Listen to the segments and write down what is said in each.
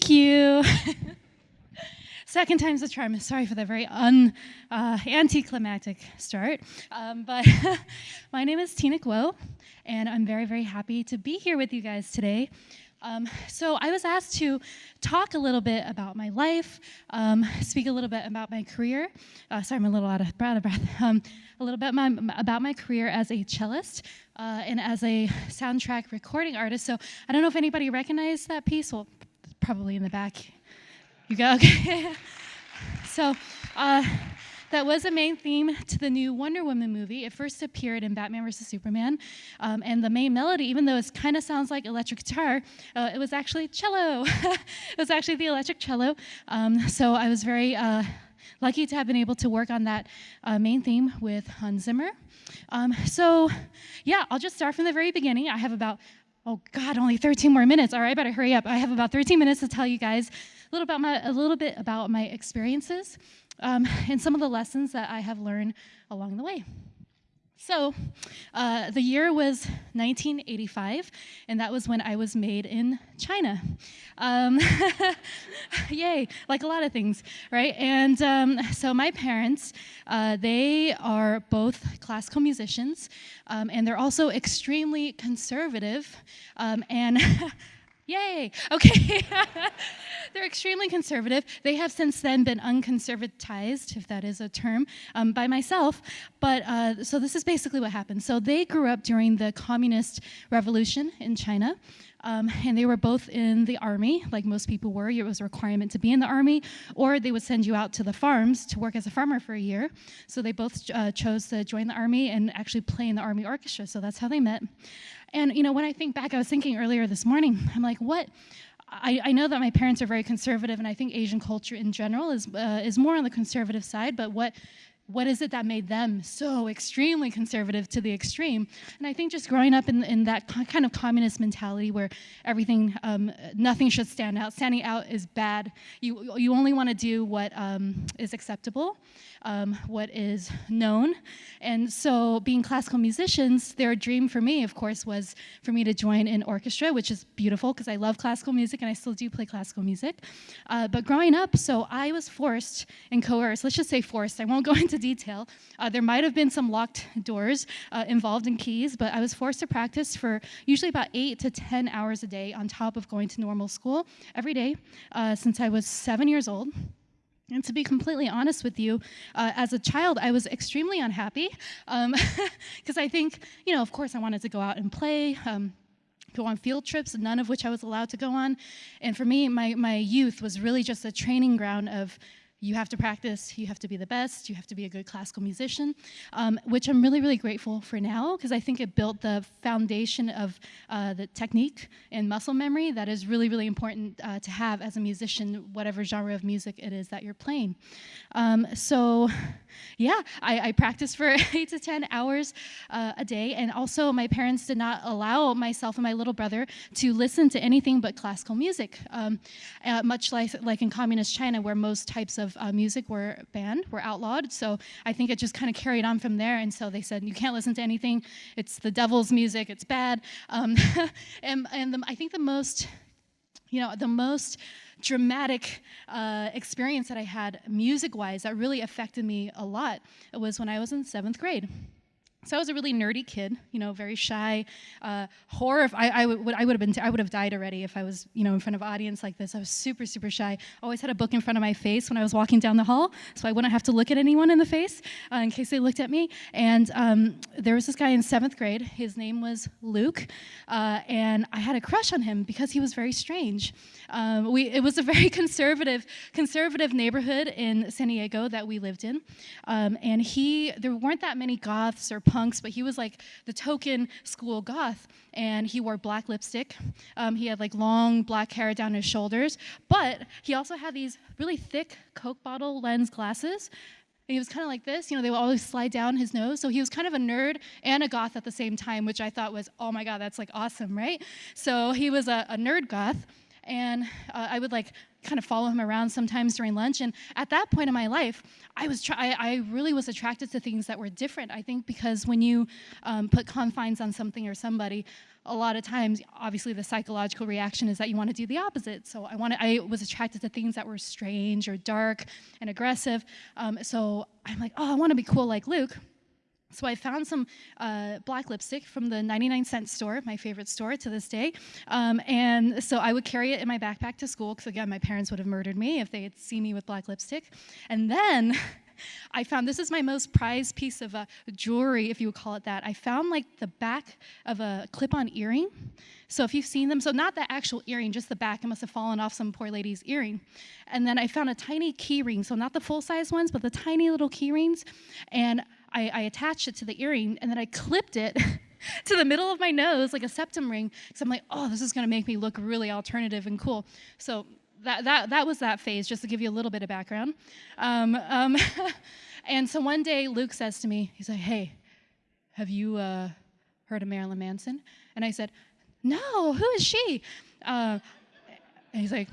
Thank you. Second time's a charm. Sorry for that very un, uh, anticlimactic start. Um, but my name is Tina Guo, and I'm very, very happy to be here with you guys today. Um, so I was asked to talk a little bit about my life, um, speak a little bit about my career. Uh, sorry, I'm a little out of breath. Um, a little bit my, about my career as a cellist uh, and as a soundtrack recording artist. So I don't know if anybody recognized that piece. Well, probably in the back. You go, okay. so uh, that was a main theme to the new Wonder Woman movie. It first appeared in Batman vs. Superman. Um, and the main melody, even though it kind of sounds like electric guitar, uh, it was actually cello. it was actually the electric cello. Um, so I was very uh, lucky to have been able to work on that uh, main theme with Hans Zimmer. Um, so, yeah, I'll just start from the very beginning. I have about oh God, only 13 more minutes. All right, I better hurry up. I have about 13 minutes to tell you guys a little, about my, a little bit about my experiences um, and some of the lessons that I have learned along the way. So, uh, the year was 1985, and that was when I was made in China. Um, yay, like a lot of things, right? And um, so, my parents, uh, they are both classical musicians, um, and they're also extremely conservative. Um, and Yay! Okay. They're extremely conservative. They have since then been unconservatized, if that is a term, um, by myself. But uh, so this is basically what happened. So they grew up during the communist revolution in China. Um, and they were both in the army, like most people were. It was a requirement to be in the army, or they would send you out to the farms to work as a farmer for a year. So they both uh, chose to join the army and actually play in the army orchestra. So that's how they met. And you know, when I think back, I was thinking earlier this morning, I'm like, what? I, I, know that my parents are very conservative, and I think Asian culture in general is uh, is more on the conservative side. But what what is it that made them so extremely conservative to the extreme? And I think just growing up in, in that kind of communist mentality where everything, um, nothing should stand out. Standing out is bad. You, you only want to do what um, is acceptable um, what is known. And so being classical musicians, their dream for me, of course, was for me to join an orchestra, which is beautiful because I love classical music and I still do play classical music. Uh, but growing up, so I was forced and coerced, let's just say forced, I won't go into detail. Uh, there might have been some locked doors uh, involved in keys, but I was forced to practice for usually about eight to 10 hours a day on top of going to normal school every day uh, since I was seven years old. And to be completely honest with you, uh, as a child, I was extremely unhappy because um, I think, you know, of course, I wanted to go out and play. Um, go on field trips, none of which I was allowed to go on. And for me, my, my youth was really just a training ground of you have to practice, you have to be the best, you have to be a good classical musician, um, which I'm really, really grateful for now because I think it built the foundation of uh, the technique and muscle memory that is really, really important uh, to have as a musician, whatever genre of music it is that you're playing. Um, so, yeah, I, I practiced for eight to 10 hours uh, a day, and also my parents did not allow myself and my little brother to listen to anything but classical music, um, uh, much like, like in communist China where most types of of uh, music were banned, were outlawed. So I think it just kind of carried on from there. And so they said, you can't listen to anything. It's the devil's music. It's bad. Um, and and the, I think the most, you know, the most dramatic uh, experience that I had music-wise that really affected me a lot was when I was in seventh grade. So I was a really nerdy kid, you know, very shy. Uh, horror. I, I would I would have been I would have died already if I was you know in front of an audience like this. I was super super shy. Always had a book in front of my face when I was walking down the hall, so I wouldn't have to look at anyone in the face uh, in case they looked at me. And um, there was this guy in seventh grade. His name was Luke, uh, and I had a crush on him because he was very strange. Um, we it was a very conservative conservative neighborhood in San Diego that we lived in, um, and he there weren't that many goths or punks, but he was like the token school goth. And he wore black lipstick. Um, he had like long black hair down his shoulders. But he also had these really thick Coke bottle lens glasses. And he was kind of like this, you know, they would always slide down his nose. So he was kind of a nerd and a goth at the same time, which I thought was, oh my God, that's like awesome, right? So he was a, a nerd goth and uh, I would like kind of follow him around sometimes during lunch. And at that point in my life, I was I, I really was attracted to things that were different. I think because when you um, put confines on something or somebody, a lot of times, obviously, the psychological reaction is that you want to do the opposite. So I wanted, I was attracted to things that were strange or dark and aggressive. Um, so I'm like, oh, I want to be cool like Luke. So I found some uh, black lipstick from the 99 cent store, my favorite store to this day. Um, and so I would carry it in my backpack to school, because again, my parents would have murdered me if they had seen me with black lipstick. And then I found this is my most prized piece of uh, jewelry, if you would call it that. I found like the back of a clip-on earring. So if you've seen them, so not the actual earring, just the back. It must have fallen off some poor lady's earring. And then I found a tiny key ring, so not the full-size ones, but the tiny little key rings. And I, I attached it to the earring and then I clipped it to the middle of my nose like a septum ring because I'm like, oh, this is going to make me look really alternative and cool. So that, that, that was that phase, just to give you a little bit of background. Um, um, and so one day Luke says to me, he's like, hey, have you uh, heard of Marilyn Manson? And I said, no, who is she? Uh, and he's like,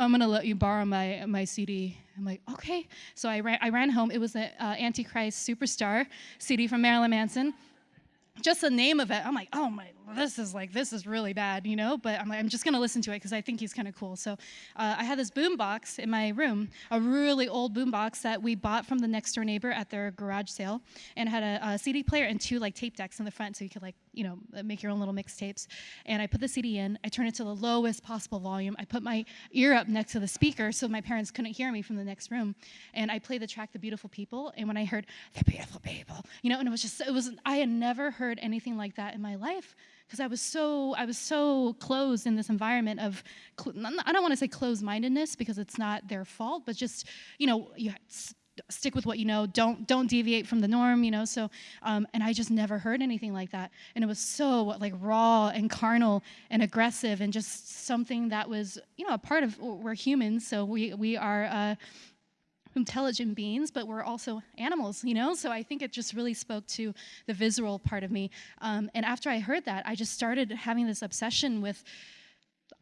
I'm gonna let you borrow my my CD. I'm like, okay. So I ran, I ran home. It was the uh, Antichrist Superstar CD from Marilyn Manson. Just the name of it, I'm like, oh my this is like, this is really bad, you know? But I'm like, I'm just gonna listen to it because I think he's kind of cool. So uh, I had this boom box in my room, a really old boom box that we bought from the next door neighbor at their garage sale, and had a, a CD player and two like tape decks in the front, so you could like, you know, make your own little mixtapes. And I put the CD in, I turned it to the lowest possible volume. I put my ear up next to the speaker so my parents couldn't hear me from the next room, and I played the track "The Beautiful People." And when I heard "The Beautiful People," you know, and it was just, it was, I had never heard anything like that in my life because I was so I was so closed in this environment of I don't want to say closed-mindedness because it's not their fault, but just you know you stick with what you know. Don't don't deviate from the norm you know so um, and i just never heard anything like that. And it was so like raw and carnal and aggressive and just something that was you know a part of we're humans so we we are uh, intelligent beings, but we're also animals, you know? So I think it just really spoke to the visceral part of me. Um, and after I heard that, I just started having this obsession with.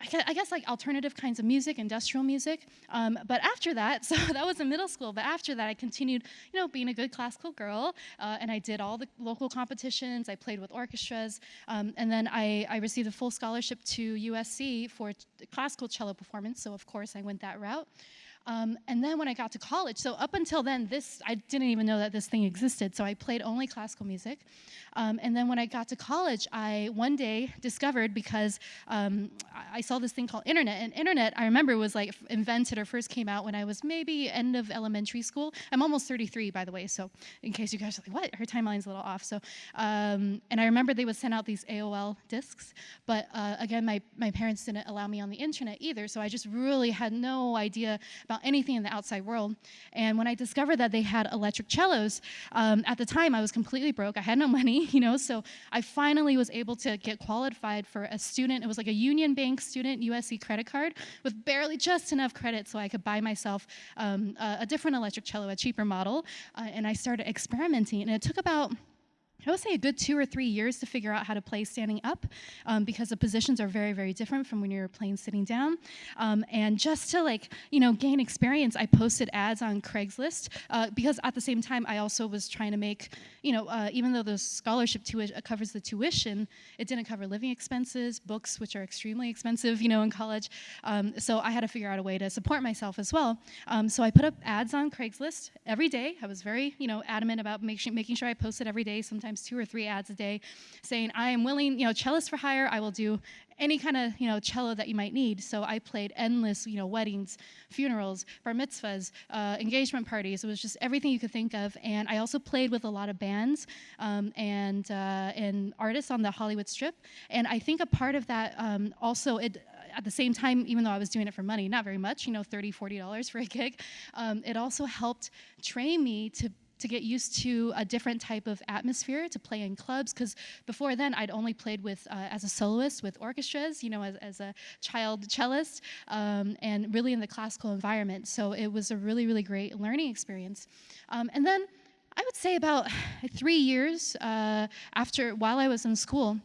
I guess like alternative kinds of music, industrial music. Um, but after that, so that was in middle school. But after that, I continued, you know, being a good classical girl, uh, and I did all the local competitions. I played with orchestras, um, and then I, I received a full scholarship to USC for classical cello performance. So of course, I went that route. Um, and then when I got to college, so up until then, this I didn't even know that this thing existed. So I played only classical music. Um, and then when I got to college, I one day discovered because um, I saw this thing called internet. And internet, I remember, was like invented or first came out when I was maybe end of elementary school. I'm almost 33, by the way. So in case you guys are like, what? Her timeline's a little off. So, um, and I remember they would send out these AOL discs. But uh, again, my my parents didn't allow me on the internet either. So I just really had no idea about anything in the outside world. And when I discovered that they had electric cellos, um, at the time I was completely broke. I had no money, you know, so I finally was able to get qualified for a student. It was like a Union Bank student USC credit card with barely just enough credit so I could buy myself um, a, a, different electric cello, a cheaper model. Uh, and I started experimenting. And it took about I would say a good two or three years to figure out how to play standing up um, because the positions are very, very different from when you're playing sitting down. Um, and just to like, you know, gain experience, I posted ads on Craigslist uh, because at the same time, I also was trying to make, you know, uh, even though the scholarship uh, covers the tuition, it didn't cover living expenses, books, which are extremely expensive, you know, in college. Um, so I had to figure out a way to support myself as well. Um, so I put up ads on Craigslist every day. I was very, you know, adamant about making sure I posted every day, sometimes sometimes two or three ads a day saying, I am willing, you know, cellist for hire, I will do any kind of, you know, cello that you might need. So I played endless, you know, weddings, funerals, bar mitzvahs, uh, engagement parties. It was just everything you could think of. And I also played with a lot of bands um, and, uh, and artists on the Hollywood Strip. And I think a part of that um, also, it, at the same time, even though I was doing it for money, not very much, you know, 30, $40 for a gig, um, it also helped train me to to get used to a different type of atmosphere to play in clubs because before then I'd only played with uh, as a soloist with orchestras you know as, as a child cellist um, and really in the classical environment. So it was a really really great learning experience. Um, and then I would say about three years uh, after while I was in school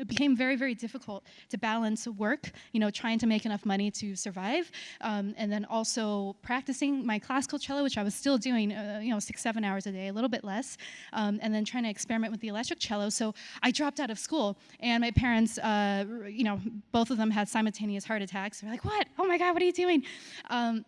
it became very, very difficult to balance work, you know, trying to make enough money to survive, um, and then also practicing my classical cello, which I was still doing, uh, you know, six, seven hours a day, a little bit less, um, and then trying to experiment with the electric cello. So I dropped out of school, and my parents, uh, you know, both of them had simultaneous heart attacks. They're like, "What? Oh my God, what are you doing?" Um,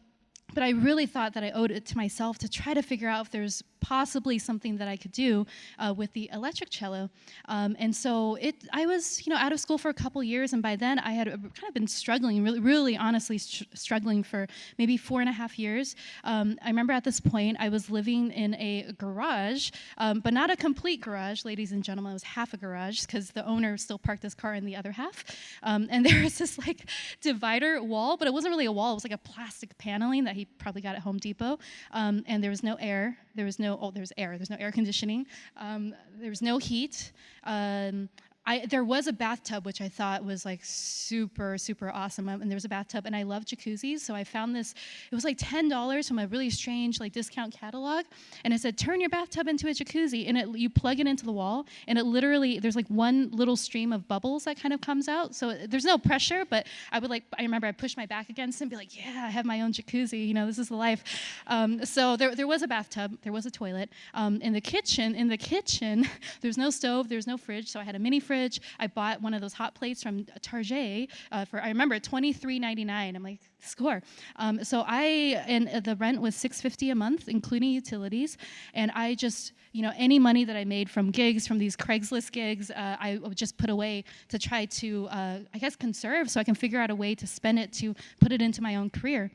but I really thought that I owed it to myself to try to figure out if there's possibly something that I could do uh, with the electric cello. Um, and so it, I was, you know, out of school for a couple years, and by then I had kind of been struggling, really, really honestly struggling for maybe four and a half years. Um, I remember at this point I was living in a garage, um, but not a complete garage, ladies and gentlemen. It was half a garage because the owner still parked his car in the other half. Um, and there was this like divider wall, but it wasn't really a wall. It was like a plastic paneling that he probably got at Home Depot. Um, and there was no air. There was no, oh, there's air. There's no air conditioning. Um, there was no heat. Um, I, there was a bathtub which I thought was like super super awesome and there was a bathtub and I love jacuzzis so I found this it was like $10 from a really strange like discount catalog and it said turn your bathtub into a jacuzzi and it, you plug it into the wall and it literally there's like one little stream of bubbles that kind of comes out so there's no pressure but I would like I remember I pushed my back against it and be like yeah I have my own jacuzzi you know this is the life. Um, so there, there was a bathtub there was a toilet um, in the kitchen in the kitchen there's no stove there's no fridge so I had a mini fridge fridge. I bought one of those hot plates from Target uh, for, I remember, $23.99. I'm like, score. Um, so I, and the rent was 650 a month, including utilities. And I just, you know, any money that I made from gigs, from these Craigslist gigs, uh, I would just put away to try to, uh, I guess, conserve so I can figure out a way to spend it to put it into my own career.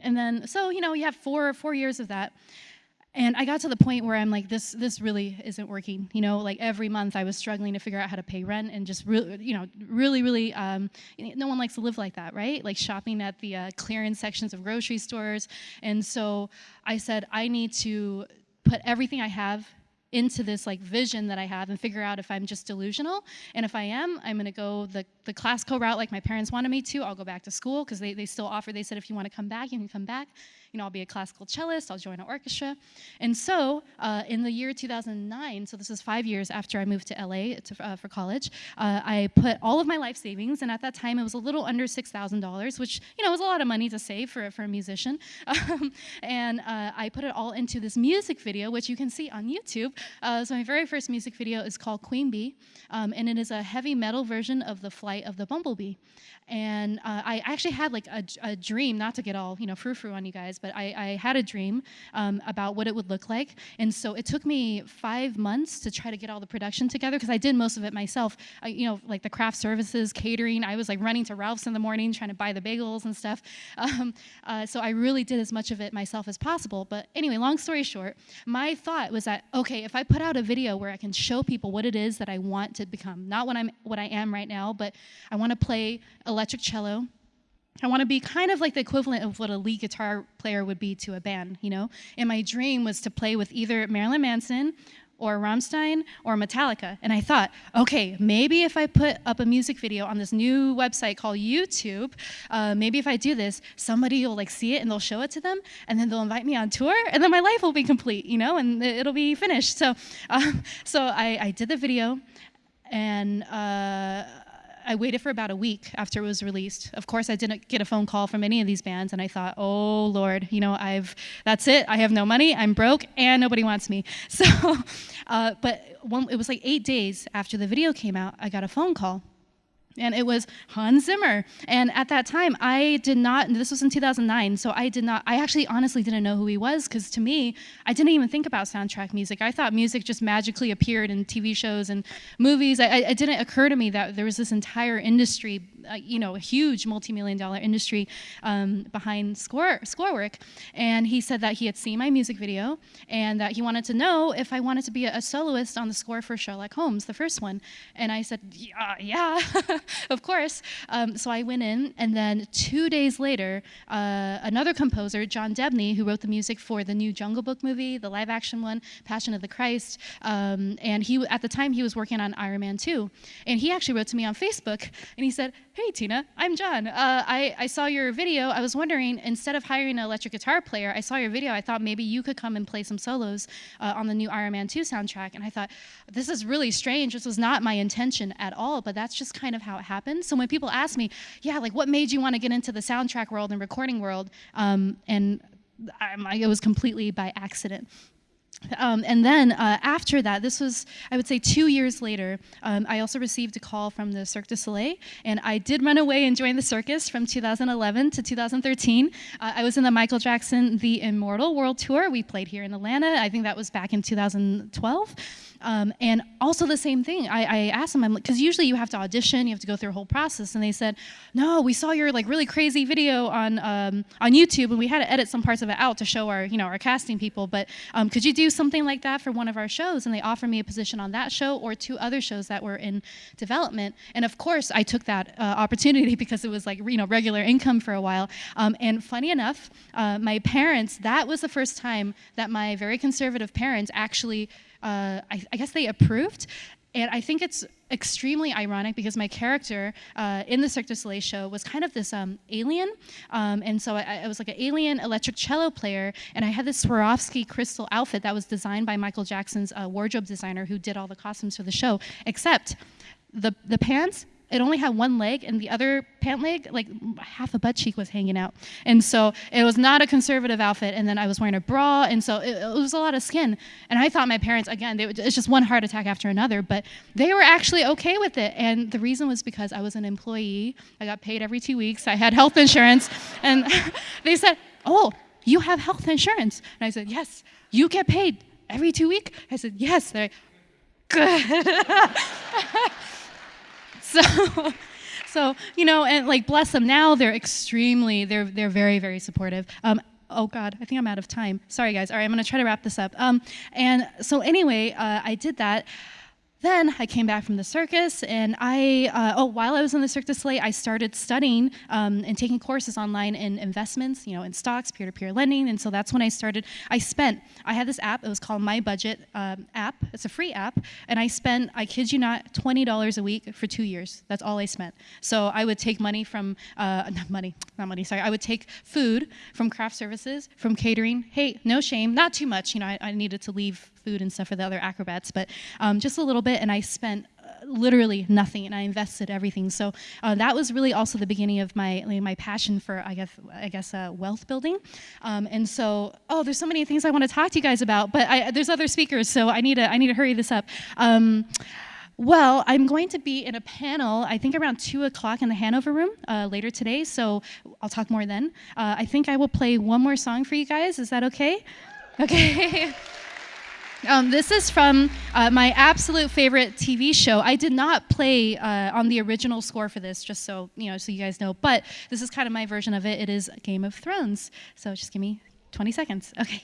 And then, so, you know, you have four, four years of that. And I got to the point where I'm like, this, this really isn't working. You know, like every month I was struggling to figure out how to pay rent and just really, you know, really, really, um, no one likes to live like that, right? Like shopping at the uh, clearance sections of grocery stores. And so I said, I need to put everything I have into this like vision that I have and figure out if I'm just delusional. And if I am, I'm gonna go the, the classical route like my parents wanted me to. I'll go back to school because they, they still offer, they said if you wanna come back, you can come back you know, I'll be a classical cellist, I'll join an orchestra. And so uh, in the year 2009, so this is five years after I moved to LA to, uh, for college, uh, I put all of my life savings, and at that time it was a little under $6,000, which, you know, was a lot of money to save for, for a musician. Um, and uh, I put it all into this music video, which you can see on YouTube. Uh, so my very first music video is called Queen Bee, um, and it is a heavy metal version of The Flight of the Bumblebee. And uh, I actually had like a, a, dream, not to get all, you know, frou-frou on you guys, but I, I had a dream um, about what it would look like. And so it took me five months to try to get all the production together because I did most of it myself. You know, like the craft services, catering. I was like running to Ralph's in the morning trying to buy the bagels and stuff. Um, uh, so I really did as much of it myself as possible. But anyway, long story short, my thought was that okay, if I put out a video where I can show people what it is that I want to become, not what I'm what I am right now, but I want to play electric cello. I want to be kind of like the equivalent of what a lead guitar player would be to a band, you know? And my dream was to play with either Marilyn Manson or Rammstein or Metallica. And I thought, okay, maybe if I put up a music video on this new website called YouTube, uh, maybe if I do this, somebody will like see it and they'll show it to them, and then they'll invite me on tour, and then my life will be complete, you know, and it'll be finished. So, um, so I, I, did the video, and. Uh, I waited for about a week after it was released. Of course, I didn't get a phone call from any of these bands, and I thought, oh Lord, you know, I've that's it. I have no money. I'm broke, and nobody wants me. So, uh, but one, it was like eight days after the video came out, I got a phone call and it was Hans Zimmer. And at that time, I did not, this was in 2009, so I did not, I actually honestly didn't know who he was, because to me, I didn't even think about soundtrack music. I thought music just magically appeared in TV shows and movies. I, it didn't occur to me that there was this entire industry, uh, you know, a huge multi-million dollar industry um, behind score, score work. And he said that he had seen my music video, and that he wanted to know if I wanted to be a, a soloist on the score for Sherlock Holmes, the first one. And I said, yeah, yeah. of course. Um, so I went in, and then two days later, uh, another composer, John Debney, who wrote the music for the new Jungle Book movie, the live action one, Passion of the Christ, um, and he at the time he was working on Iron Man 2, and he actually wrote to me on Facebook, and he said, hey, Tina, I'm John. Uh, I, I saw your video. I was wondering, instead of hiring an electric guitar player, I saw your video. I thought maybe you could come and play some solos uh, on the new Iron Man 2 soundtrack. And I thought, this is really strange. This was not my intention at all, but that's just kind of how it happened. So when people ask me, yeah, like what made you want to get into the soundtrack world and recording world? Um, and I, it was completely by accident. Um, and then uh, after that, this was, I would say, two years later, um, I also received a call from the Cirque du Soleil, and I did run away and join the circus from 2011 to 2013. Uh, I was in the Michael Jackson The Immortal World Tour. We played here in Atlanta. I think that was back in 2012. Um, and also the same thing, I, I asked them, because usually you have to audition, you have to go through a whole process, and they said, no, we saw your like really crazy video on um, on YouTube, and we had to edit some parts of it out to show our you know our casting people, but um, could you do something like that for one of our shows? And they offered me a position on that show or two other shows that were in development, and of course I took that uh, opportunity because it was like you know regular income for a while. Um, and funny enough, uh, my parents, that was the first time that my very conservative parents actually uh, I, I, guess they approved. And I think it's extremely ironic because my character uh, in the Cirque du Soleil show was kind of this um, alien. Um, and so I, I, was like an alien electric cello player. And I had this Swarovski crystal outfit that was designed by Michael Jackson's uh, wardrobe designer who did all the costumes for the show, except the, the pants it only had one leg and the other pant leg, like half a butt cheek was hanging out. And so it was not a conservative outfit. And then I was wearing a bra. And so it, it was a lot of skin. And I thought my parents, again, they, it's just one heart attack after another, but they were actually okay with it. And the reason was because I was an employee. I got paid every two weeks. I had health insurance. And they said, oh, you have health insurance. And I said, yes. You get paid every two weeks? I said, yes. They're like, good. So, so you know, and like bless them. Now they're extremely, they're they're very very supportive. Um, oh God, I think I'm out of time. Sorry guys. All right, I'm gonna try to wrap this up. Um, and so anyway, uh, I did that. Then I came back from the circus, and I, uh, oh, while I was in the Cirque du Soleil, I started studying um, and taking courses online in investments, you know, in stocks, peer-to-peer lending, and so that's when I started. I spent, I had this app, it was called My Budget um, app. It's a free app, and I spent, I kid you not, $20 a week for two years. That's all I spent. So I would take money from, uh, not money, not money, sorry, I would take food from craft services, from catering. Hey, no shame, not too much, you know, I, I needed to leave food and stuff for the other acrobats, but um, just a little bit, and I spent uh, literally nothing and I invested everything. So uh, that was really also the beginning of my like, my passion for I guess I guess uh, wealth building. Um, and so oh, there's so many things I want to talk to you guys about, but I, there's other speakers, so I need to I need to hurry this up. Um, well, I'm going to be in a panel, I think around 2 o'clock in the Hanover room uh, later today, so I'll talk more then. Uh, I think I will play one more song for you guys. Is that okay? Okay. Um, this is from uh, my absolute favorite TV show. I did not play uh, on the original score for this, just so you know, so you guys know. But this is kind of my version of it. It is Game of Thrones. So just give me 20 seconds. Okay.